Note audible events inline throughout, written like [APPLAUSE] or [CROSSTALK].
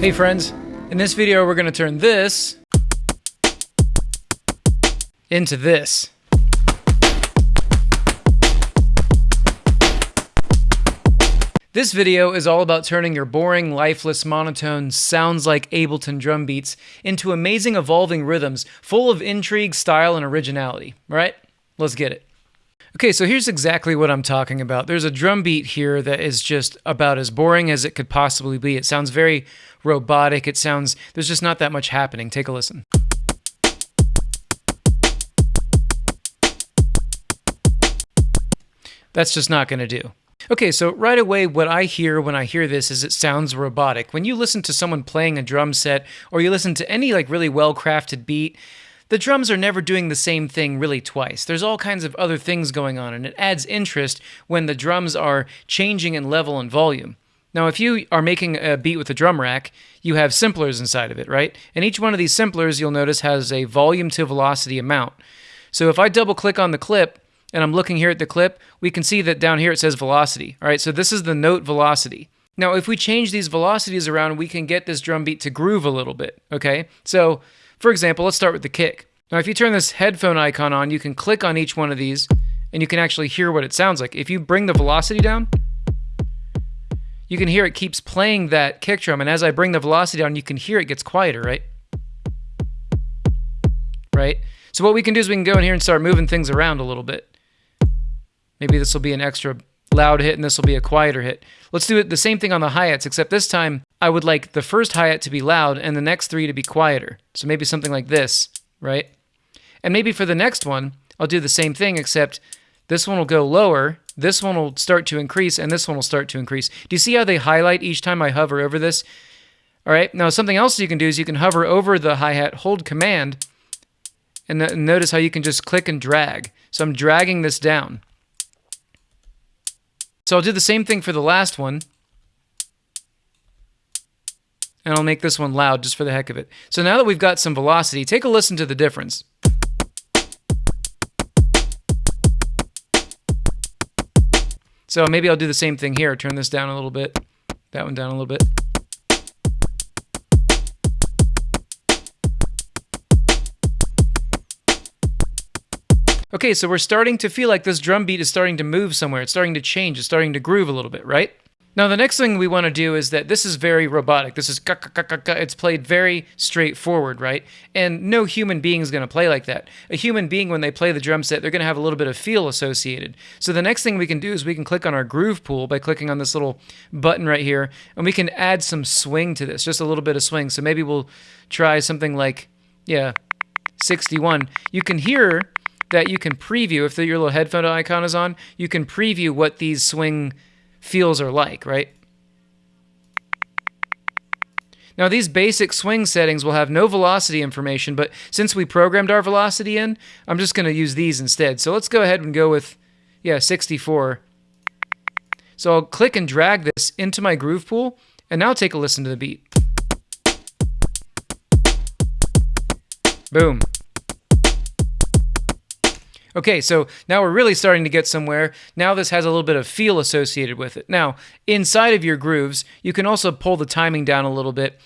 Hey friends, in this video we're going to turn this into this. This video is all about turning your boring, lifeless, monotone, sounds like Ableton drum beats into amazing evolving rhythms full of intrigue, style, and originality. Right? Let's get it. Okay, so here's exactly what I'm talking about. There's a drum beat here that is just about as boring as it could possibly be. It sounds very robotic. It sounds, there's just not that much happening. Take a listen. That's just not going to do. Okay, so right away, what I hear when I hear this is it sounds robotic. When you listen to someone playing a drum set or you listen to any like really well crafted beat, the drums are never doing the same thing really twice. There's all kinds of other things going on, and it adds interest when the drums are changing in level and volume. Now, if you are making a beat with a drum rack, you have simplers inside of it, right? And each one of these simplers, you'll notice, has a volume to velocity amount. So if I double click on the clip, and I'm looking here at the clip, we can see that down here it says velocity. All right, so this is the note velocity. Now, if we change these velocities around, we can get this drum beat to groove a little bit, okay? So for example, let's start with the kick. Now, if you turn this headphone icon on, you can click on each one of these and you can actually hear what it sounds like. If you bring the velocity down, you can hear it keeps playing that kick drum. And as I bring the velocity down, you can hear it gets quieter, right? Right? So what we can do is we can go in here and start moving things around a little bit. Maybe this will be an extra loud hit and this will be a quieter hit. Let's do it the same thing on the hi-hats, except this time I would like the first hi-hat to be loud and the next three to be quieter. So maybe something like this, right? And maybe for the next one, I'll do the same thing, except this one will go lower, this one will start to increase, and this one will start to increase. Do you see how they highlight each time I hover over this? All right, now something else you can do is you can hover over the hi-hat, hold command, and notice how you can just click and drag. So I'm dragging this down. So I'll do the same thing for the last one. And I'll make this one loud just for the heck of it. So now that we've got some velocity, take a listen to the difference. So maybe I'll do the same thing here. Turn this down a little bit, that one down a little bit. Okay, so we're starting to feel like this drum beat is starting to move somewhere. It's starting to change. It's starting to groove a little bit, right? Now, the next thing we want to do is that this is very robotic. This is it's played very straightforward, right? And no human being is going to play like that. A human being, when they play the drum set, they're going to have a little bit of feel associated. So the next thing we can do is we can click on our groove pool by clicking on this little button right here, and we can add some swing to this, just a little bit of swing. So maybe we'll try something like, yeah, 61. You can hear that you can preview, if your little headphone icon is on, you can preview what these swing feels are like, right? Now these basic swing settings will have no velocity information, but since we programmed our velocity in, I'm just going to use these instead. So let's go ahead and go with, yeah, 64. So I'll click and drag this into my groove pool, and now take a listen to the beat. Boom. Okay, so now we're really starting to get somewhere. Now this has a little bit of feel associated with it. Now, inside of your grooves, you can also pull the timing down a little bit.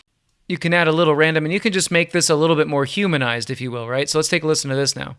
You can add a little random, and you can just make this a little bit more humanized, if you will, right? So let's take a listen to this now.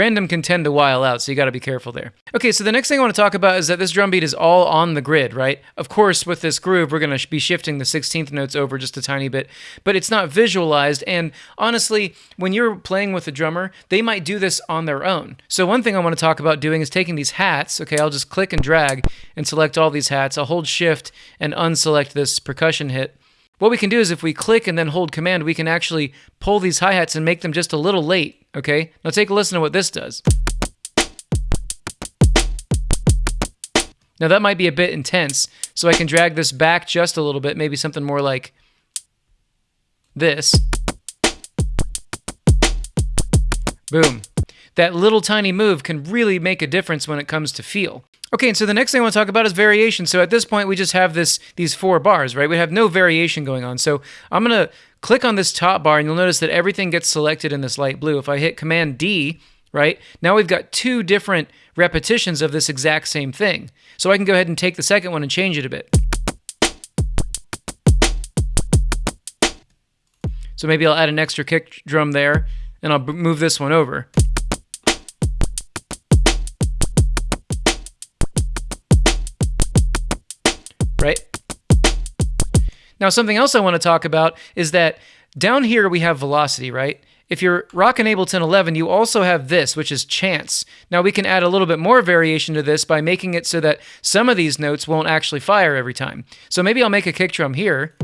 Random can tend to while out, so you got to be careful there. Okay, so the next thing I want to talk about is that this drum beat is all on the grid, right? Of course, with this groove, we're going to be shifting the 16th notes over just a tiny bit, but it's not visualized. And honestly, when you're playing with a drummer, they might do this on their own. So one thing I want to talk about doing is taking these hats. Okay, I'll just click and drag and select all these hats. I'll hold shift and unselect this percussion hit. What we can do is if we click and then hold command, we can actually pull these hi-hats and make them just a little late, okay? Now take a listen to what this does. Now that might be a bit intense, so I can drag this back just a little bit, maybe something more like this. Boom. That little tiny move can really make a difference when it comes to feel. Okay, and so the next thing I want to talk about is variation. So at this point, we just have this these four bars, right? We have no variation going on. So I'm going to click on this top bar, and you'll notice that everything gets selected in this light blue. If I hit Command D, right? Now we've got two different repetitions of this exact same thing. So I can go ahead and take the second one and change it a bit. So maybe I'll add an extra kick drum there and I'll move this one over. Now, something else I want to talk about is that down here we have velocity, right? If you're rocking Ableton 11, you also have this, which is chance. Now we can add a little bit more variation to this by making it so that some of these notes won't actually fire every time. So maybe I'll make a kick drum here,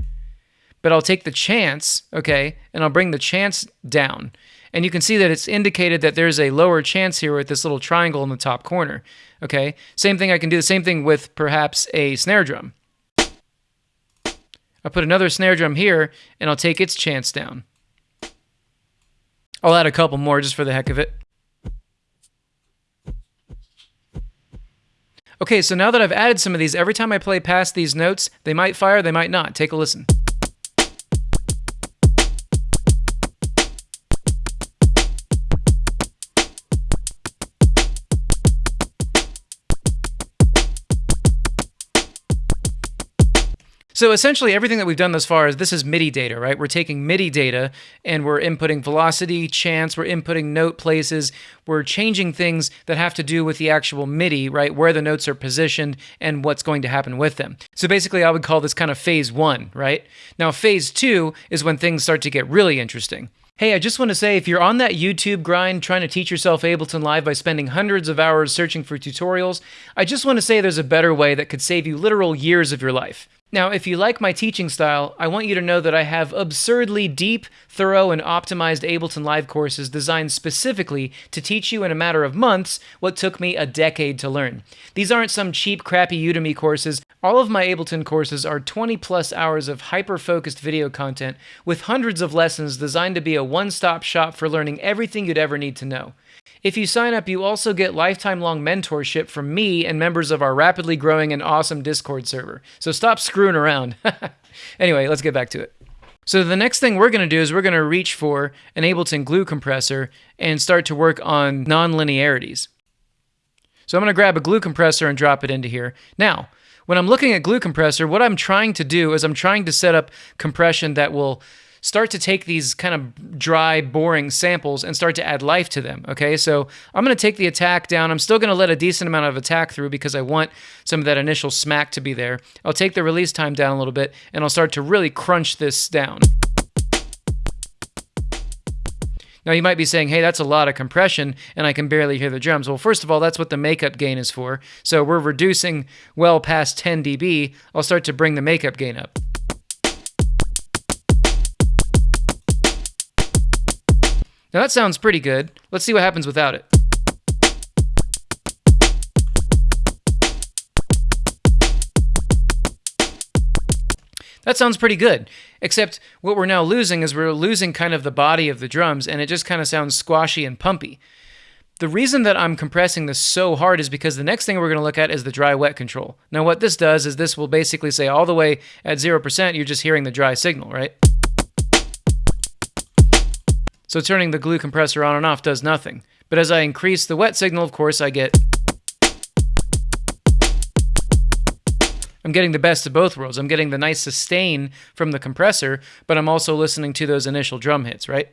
but I'll take the chance, okay, and I'll bring the chance down. And you can see that it's indicated that there's a lower chance here with this little triangle in the top corner, okay? Same thing, I can do the same thing with perhaps a snare drum. I'll put another snare drum here, and I'll take its chance down. I'll add a couple more just for the heck of it. Okay, so now that I've added some of these, every time I play past these notes, they might fire, they might not. Take a listen. So essentially, everything that we've done thus far is this is MIDI data, right? We're taking MIDI data and we're inputting velocity, chance, we're inputting note places, we're changing things that have to do with the actual MIDI, right? Where the notes are positioned and what's going to happen with them. So basically, I would call this kind of phase one, right? Now, phase two is when things start to get really interesting. Hey, I just want to say if you're on that YouTube grind trying to teach yourself Ableton Live by spending hundreds of hours searching for tutorials, I just want to say there's a better way that could save you literal years of your life. Now, if you like my teaching style, I want you to know that I have absurdly deep, thorough, and optimized Ableton Live courses designed specifically to teach you in a matter of months what took me a decade to learn. These aren't some cheap, crappy Udemy courses. All of my Ableton courses are 20 plus hours of hyper focused video content with hundreds of lessons designed to be a one stop shop for learning everything you'd ever need to know. If you sign up, you also get lifetime long mentorship from me and members of our rapidly growing and awesome Discord server. So stop screwing around. [LAUGHS] anyway, let's get back to it. So the next thing we're going to do is we're going to reach for an Ableton glue compressor and start to work on nonlinearities. So I'm going to grab a glue compressor and drop it into here. Now, when I'm looking at glue compressor, what I'm trying to do is I'm trying to set up compression that will start to take these kind of dry, boring samples and start to add life to them. Okay, so I'm going to take the attack down. I'm still going to let a decent amount of attack through because I want some of that initial smack to be there. I'll take the release time down a little bit and I'll start to really crunch this down. Now you might be saying, hey, that's a lot of compression and I can barely hear the drums. Well, first of all, that's what the makeup gain is for. So we're reducing well past 10 dB. I'll start to bring the makeup gain up. Now that sounds pretty good. Let's see what happens without it. That sounds pretty good. Except what we're now losing is we're losing kind of the body of the drums and it just kind of sounds squashy and pumpy. The reason that I'm compressing this so hard is because the next thing we're going to look at is the dry wet control. Now what this does is this will basically say all the way at 0% you're just hearing the dry signal, right? So turning the glue compressor on and off does nothing. But as I increase the wet signal, of course, I get... I'm getting the best of both worlds. I'm getting the nice sustain from the compressor, but I'm also listening to those initial drum hits, right?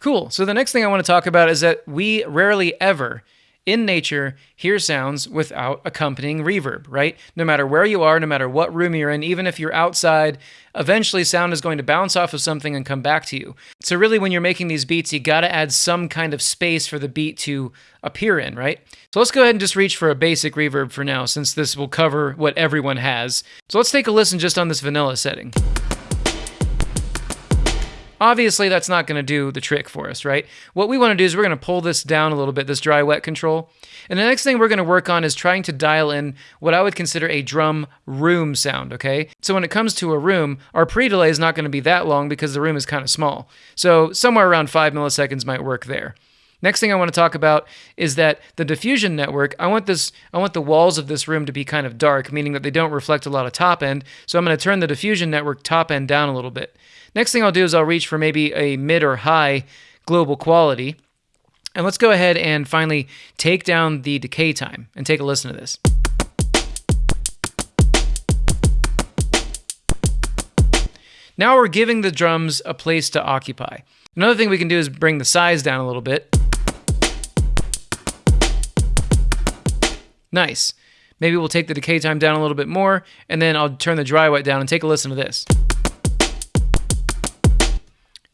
Cool. So the next thing I want to talk about is that we rarely ever in nature hear sounds without accompanying reverb, right? No matter where you are, no matter what room you're in, even if you're outside, eventually sound is going to bounce off of something and come back to you. So, really, when you're making these beats, you got to add some kind of space for the beat to appear in, right? So, let's go ahead and just reach for a basic reverb for now, since this will cover what everyone has. So, let's take a listen just on this vanilla setting. Obviously, that's not going to do the trick for us, right? What we want to do is we're going to pull this down a little bit, this dry wet control. And the next thing we're going to work on is trying to dial in what I would consider a drum room sound, okay? So when it comes to a room, our pre-delay is not going to be that long because the room is kind of small. So somewhere around five milliseconds might work there. Next thing I want to talk about is that the diffusion network, I want this I want the walls of this room to be kind of dark, meaning that they don't reflect a lot of top end. So I'm going to turn the diffusion network top end down a little bit. Next thing I'll do is I'll reach for maybe a mid or high global quality. And let's go ahead and finally take down the decay time and take a listen to this. Now we're giving the drums a place to occupy. Another thing we can do is bring the size down a little bit. Nice. Maybe we'll take the decay time down a little bit more, and then I'll turn the dry wet down and take a listen to this.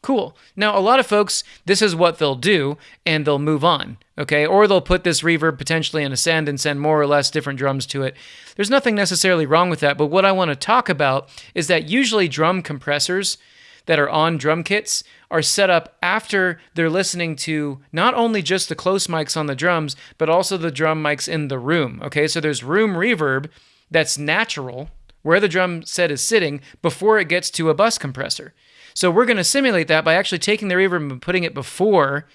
Cool. Now, a lot of folks, this is what they'll do, and they'll move on, okay? Or they'll put this reverb potentially in a send and send more or less different drums to it. There's nothing necessarily wrong with that, but what I want to talk about is that usually drum compressors that are on drum kits are set up after they're listening to not only just the close mics on the drums, but also the drum mics in the room, okay? So there's room reverb that's natural where the drum set is sitting before it gets to a bus compressor. So we're going to simulate that by actually taking the reverb and putting it before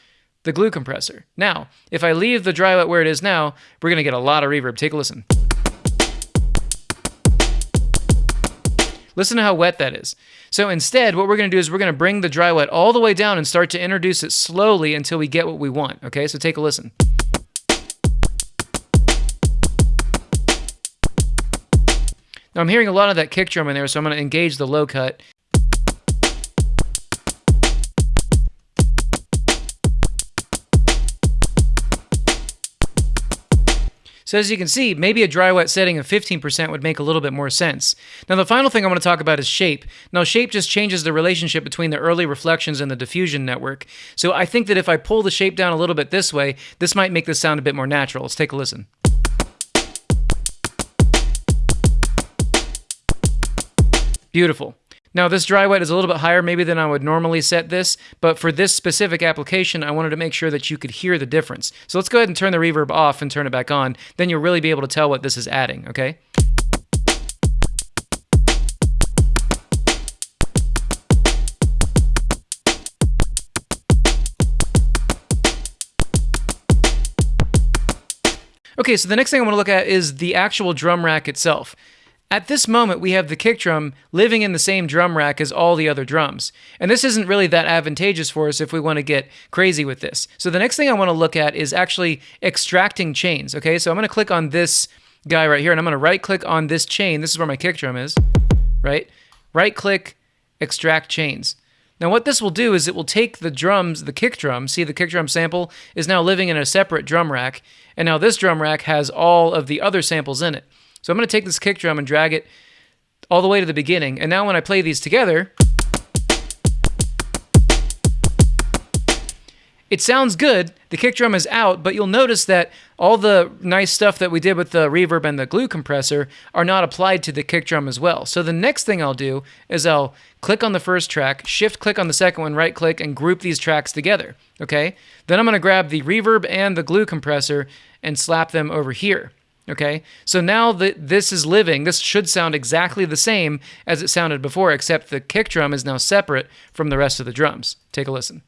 the glue compressor. Now, if I leave the dry wet where it is now, we're going to get a lot of reverb. Take a listen. Listen to how wet that is. So instead, what we're going to do is we're going to bring the dry wet all the way down and start to introduce it slowly until we get what we want. Okay, so take a listen. Now I'm hearing a lot of that kick drum in there, so I'm going to engage the low cut So as you can see, maybe a dry wet setting of 15% would make a little bit more sense. Now the final thing I want to talk about is shape. Now shape just changes the relationship between the early reflections and the diffusion network. So I think that if I pull the shape down a little bit this way, this might make this sound a bit more natural. Let's take a listen. Beautiful. Now this dry wet is a little bit higher maybe than I would normally set this, but for this specific application, I wanted to make sure that you could hear the difference. So let's go ahead and turn the reverb off and turn it back on. Then you'll really be able to tell what this is adding, okay? Okay, so the next thing I want to look at is the actual drum rack itself. At this moment, we have the kick drum living in the same drum rack as all the other drums. And this isn't really that advantageous for us if we want to get crazy with this. So the next thing I want to look at is actually extracting chains. Okay, so I'm going to click on this guy right here and I'm going to right click on this chain. This is where my kick drum is, right? Right click, extract chains. Now what this will do is it will take the drums, the kick drum, see the kick drum sample is now living in a separate drum rack, and now this drum rack has all of the other samples in it. So I'm going to take this kick drum and drag it all the way to the beginning. And now when I play these together, it sounds good. The kick drum is out, but you'll notice that all the nice stuff that we did with the reverb and the glue compressor are not applied to the kick drum as well. So the next thing I'll do is I'll click on the first track, shift click on the second one, right click, and group these tracks together. Okay? Then I'm going to grab the reverb and the glue compressor and slap them over here. Okay, so now that this is living, this should sound exactly the same as it sounded before, except the kick drum is now separate from the rest of the drums. Take a listen.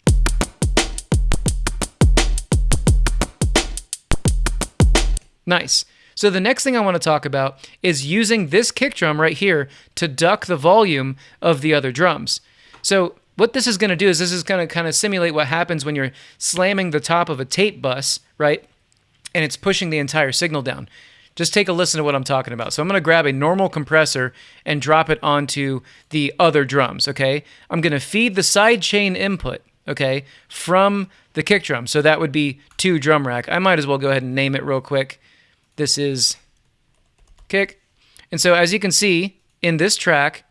Nice. So the next thing I want to talk about is using this kick drum right here to duck the volume of the other drums. So what this is going to do is this is going to kind of simulate what happens when you're slamming the top of a tape bus, right? And it's pushing the entire signal down just take a listen to what I'm talking about. So I'm going to grab a normal compressor and drop it onto the other drums, okay? I'm going to feed the side chain input, okay, from the kick drum. So that would be two drum rack. I might as well go ahead and name it real quick. This is kick. And so as you can see in this track,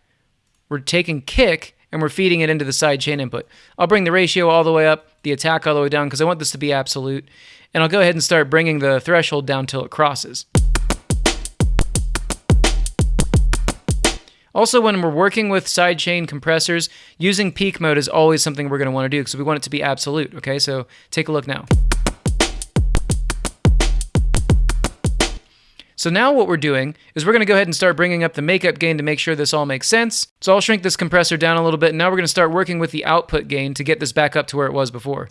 we're taking kick and we're feeding it into the side chain input. I'll bring the ratio all the way up, the attack all the way down because I want this to be absolute. And I'll go ahead and start bringing the threshold down till it crosses. Also, when we're working with sidechain compressors, using peak mode is always something we're going to want to do because we want it to be absolute. Okay, so take a look now. So now what we're doing is we're going to go ahead and start bringing up the makeup gain to make sure this all makes sense. So I'll shrink this compressor down a little bit, and now we're going to start working with the output gain to get this back up to where it was before.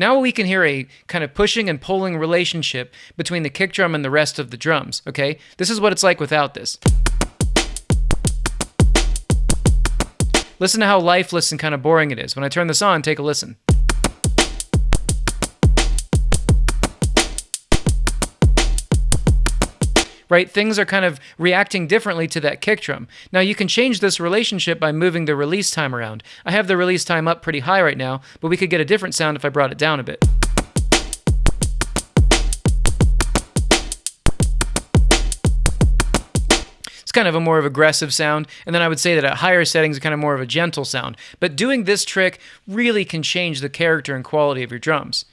Now we can hear a kind of pushing and pulling relationship between the kick drum and the rest of the drums, okay? This is what it's like without this. Listen to how lifeless and kind of boring it is. When I turn this on, take a listen. Right? Things are kind of reacting differently to that kick drum. Now you can change this relationship by moving the release time around. I have the release time up pretty high right now, but we could get a different sound if I brought it down a bit. It's kind of a more of aggressive sound, and then I would say that at higher settings, it's kind of more of a gentle sound. But doing this trick really can change the character and quality of your drums.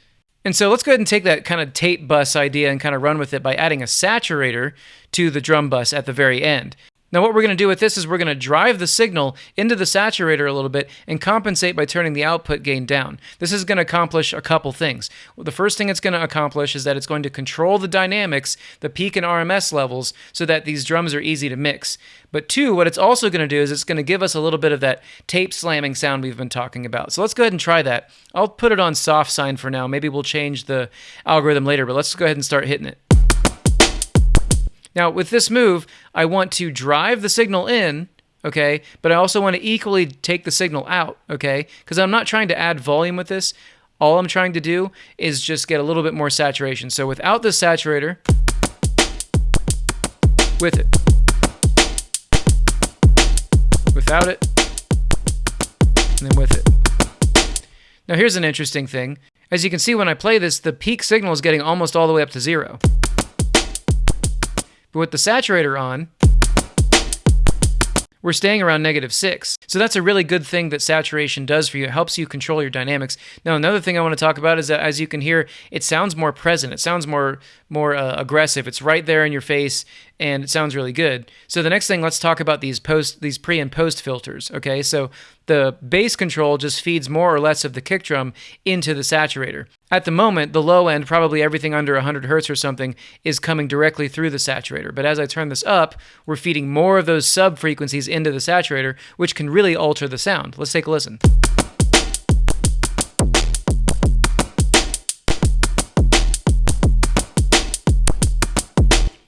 And so let's go ahead and take that kind of tape bus idea and kind of run with it by adding a saturator to the drum bus at the very end. Now what we're going to do with this is we're going to drive the signal into the saturator a little bit and compensate by turning the output gain down. This is going to accomplish a couple things. The first thing it's going to accomplish is that it's going to control the dynamics, the peak and RMS levels, so that these drums are easy to mix. But two, what it's also going to do is it's going to give us a little bit of that tape slamming sound we've been talking about. So let's go ahead and try that. I'll put it on soft sine for now. Maybe we'll change the algorithm later, but let's go ahead and start hitting it. Now, with this move, I want to drive the signal in, okay, but I also want to equally take the signal out, okay, because I'm not trying to add volume with this. All I'm trying to do is just get a little bit more saturation. So without the saturator, with it, without it, and then with it. Now here's an interesting thing. As you can see when I play this, the peak signal is getting almost all the way up to zero. But with the saturator on, we're staying around negative six. So that's a really good thing that saturation does for you. It helps you control your dynamics. Now, another thing I want to talk about is that as you can hear, it sounds more present. It sounds more more uh, aggressive. It's right there in your face, and it sounds really good. So the next thing, let's talk about these post these pre and post filters. Okay, so the bass control just feeds more or less of the kick drum into the saturator. At the moment, the low end, probably everything under 100 hertz or something, is coming directly through the saturator. But as I turn this up, we're feeding more of those sub frequencies into the saturator, which can really alter the sound. Let's take a listen.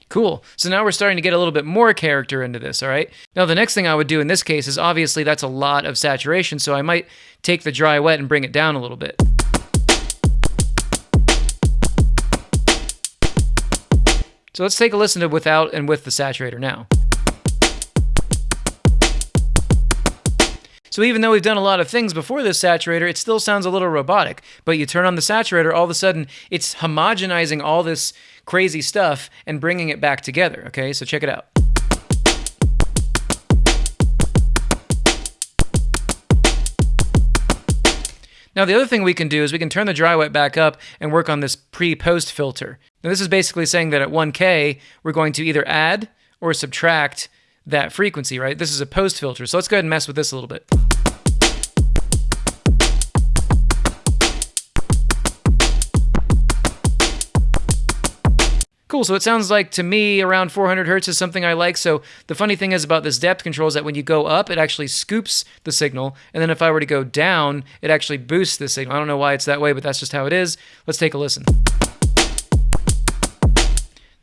Cool. So now we're starting to get a little bit more character into this, all right? Now, the next thing I would do in this case is obviously that's a lot of saturation, so I might take the dry wet and bring it down a little bit. So let's take a listen to without and with the saturator now. So even though we've done a lot of things before this saturator, it still sounds a little robotic. But you turn on the saturator, all of a sudden it's homogenizing all this crazy stuff and bringing it back together. Okay, so check it out. Now the other thing we can do is we can turn the dry wet back up and work on this pre-post filter. Now this is basically saying that at 1K, we're going to either add or subtract that frequency, right? This is a post filter. So let's go ahead and mess with this a little bit. Cool, so it sounds like to me around 400 hertz is something I like. So the funny thing is about this depth control is that when you go up, it actually scoops the signal. And then if I were to go down, it actually boosts the signal. I don't know why it's that way, but that's just how it is. Let's take a listen.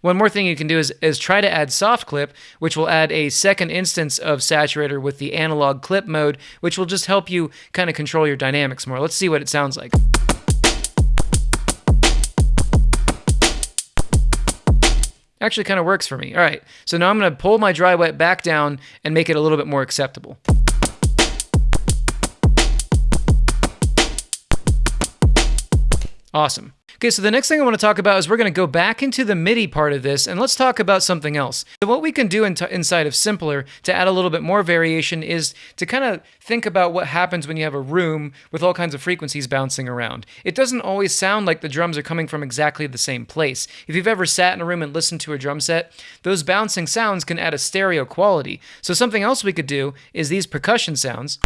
One more thing you can do is, is try to add soft clip, which will add a second instance of saturator with the analog clip mode, which will just help you kind of control your dynamics more. Let's see what it sounds like. Actually kind of works for me. All right, so now I'm gonna pull my dry wet back down and make it a little bit more acceptable. Awesome. Okay, so the next thing I want to talk about is we're going to go back into the MIDI part of this and let's talk about something else. So what we can do in inside of Simpler to add a little bit more variation is to kind of think about what happens when you have a room with all kinds of frequencies bouncing around. It doesn't always sound like the drums are coming from exactly the same place. If you've ever sat in a room and listened to a drum set, those bouncing sounds can add a stereo quality. So something else we could do is these percussion sounds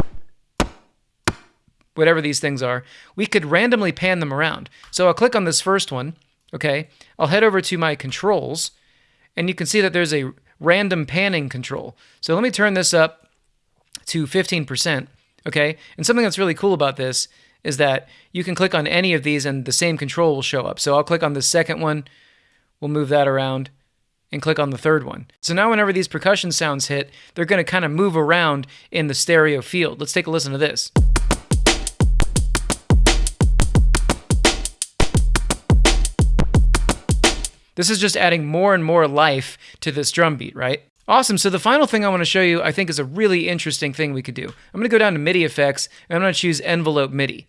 whatever these things are, we could randomly pan them around. So I'll click on this first one, okay? I'll head over to my controls, and you can see that there's a random panning control. So let me turn this up to 15%, okay? And something that's really cool about this is that you can click on any of these and the same control will show up. So I'll click on the second one, we'll move that around, and click on the third one. So now whenever these percussion sounds hit, they're going to kind of move around in the stereo field. Let's take a listen to this. This is just adding more and more life to this drum beat, right? Awesome. So the final thing I want to show you, I think, is a really interesting thing we could do. I'm going to go down to MIDI effects, and I'm going to choose envelope MIDI.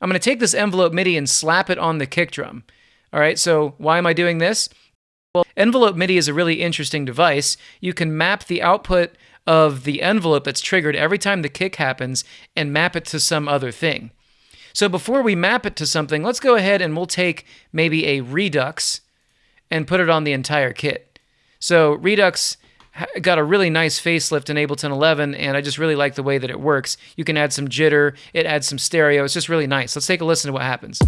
I'm going to take this envelope MIDI and slap it on the kick drum. All right, so why am I doing this? Well, envelope MIDI is a really interesting device. You can map the output of the envelope that's triggered every time the kick happens and map it to some other thing. So before we map it to something, let's go ahead and we'll take maybe a Redux and put it on the entire kit. So Redux got a really nice facelift in Ableton 11, and I just really like the way that it works. You can add some jitter, it adds some stereo. It's just really nice. Let's take a listen to what happens.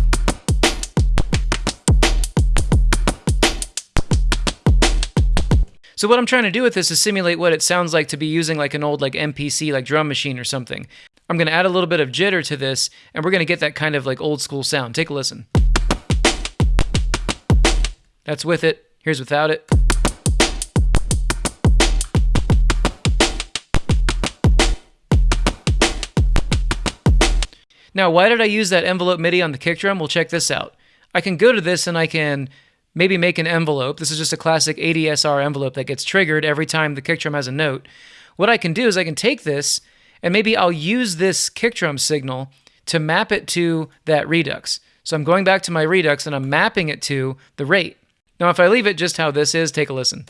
So what I'm trying to do with this is simulate what it sounds like to be using like an old like MPC like drum machine or something. I'm going to add a little bit of jitter to this and we're going to get that kind of like old school sound. Take a listen. That's with it. Here's without it. Now, why did I use that envelope MIDI on the kick drum? Well, check this out. I can go to this and I can maybe make an envelope. This is just a classic ADSR envelope that gets triggered every time the kick drum has a note. What I can do is I can take this and maybe I'll use this kick drum signal to map it to that Redux. So I'm going back to my Redux and I'm mapping it to the rate. Now, if I leave it just how this is, take a listen.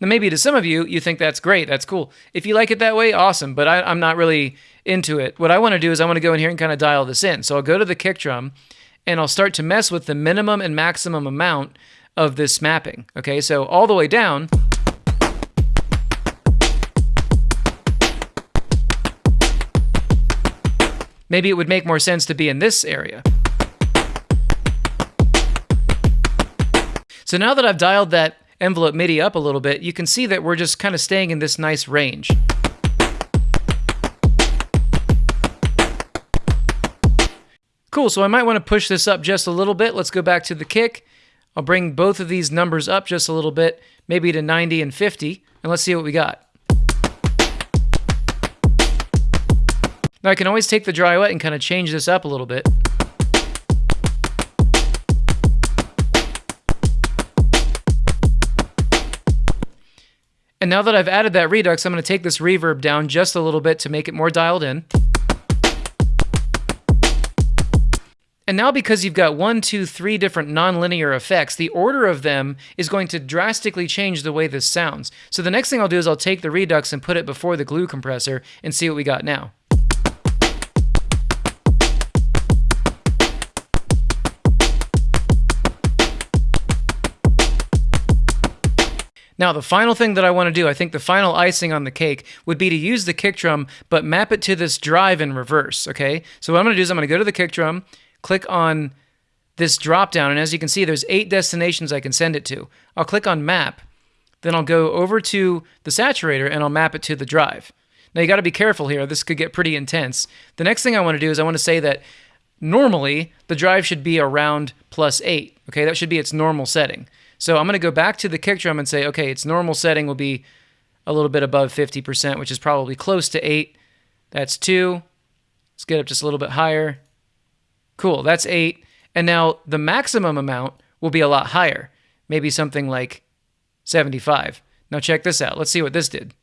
Now, maybe to some of you, you think that's great, that's cool. If you like it that way, awesome, but I, am not really into it. What I want to do is I want to go in here and kind of dial this in. So I'll go to the kick drum and I'll start to mess with the minimum and maximum amount of this mapping. Okay, so all the way down. Maybe it would make more sense to be in this area. So now that I've dialed that envelope MIDI up a little bit, you can see that we're just kind of staying in this nice range. Cool, so I might want to push this up just a little bit. Let's go back to the kick. I'll bring both of these numbers up just a little bit, maybe to 90 and 50, and let's see what we got. Now I can always take the dry wet and kind of change this up a little bit. And now that I've added that redux, I'm going to take this reverb down just a little bit to make it more dialed in. And now because you've got one, two, three different nonlinear effects, the order of them is going to drastically change the way this sounds. So the next thing I'll do is I'll take the Redux and put it before the glue compressor and see what we got now. Now, the final thing that I want to do, I think the final icing on the cake would be to use the kick drum, but map it to this drive in reverse, okay? So what I'm going to do is I'm going to go to the kick drum, click on this drop down, and as you can see, there's eight destinations I can send it to. I'll click on map, then I'll go over to the saturator and I'll map it to the drive. Now you got to be careful here. This could get pretty intense. The next thing I want to do is I want to say that normally the drive should be around plus 8. Okay, that should be its normal setting. So I'm going to go back to the kick drum and say, okay, its normal setting will be a little bit above 50%, which is probably close to 8. That's 2. Let's get up just a little bit higher. Cool, that's 8. And now the maximum amount will be a lot higher, maybe something like 75. Now check this out. Let's see what this did.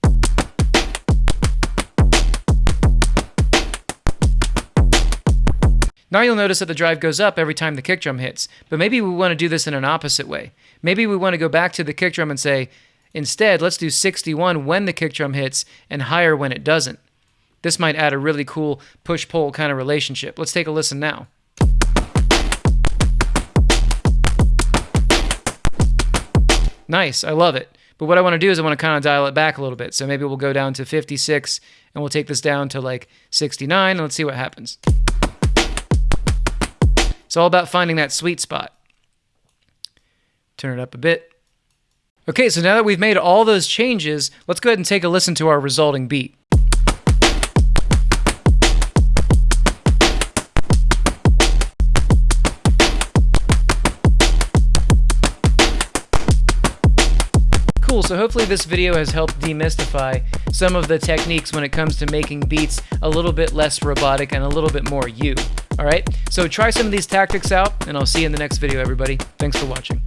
Now you'll notice that the drive goes up every time the kick drum hits, but maybe we want to do this in an opposite way. Maybe we want to go back to the kick drum and say, instead, let's do 61 when the kick drum hits and higher when it doesn't. This might add a really cool push-pull kind of relationship. Let's take a listen now. Nice, I love it. But what I want to do is I want to kind of dial it back a little bit. So maybe we'll go down to 56 and we'll take this down to like 69 and let's see what happens. It's all about finding that sweet spot. Turn it up a bit. Okay, so now that we've made all those changes, let's go ahead and take a listen to our resulting beat. Cool, so hopefully this video has helped demystify some of the techniques when it comes to making beats a little bit less robotic and a little bit more you. Alright, so try some of these tactics out, and I'll see you in the next video, everybody. Thanks for watching.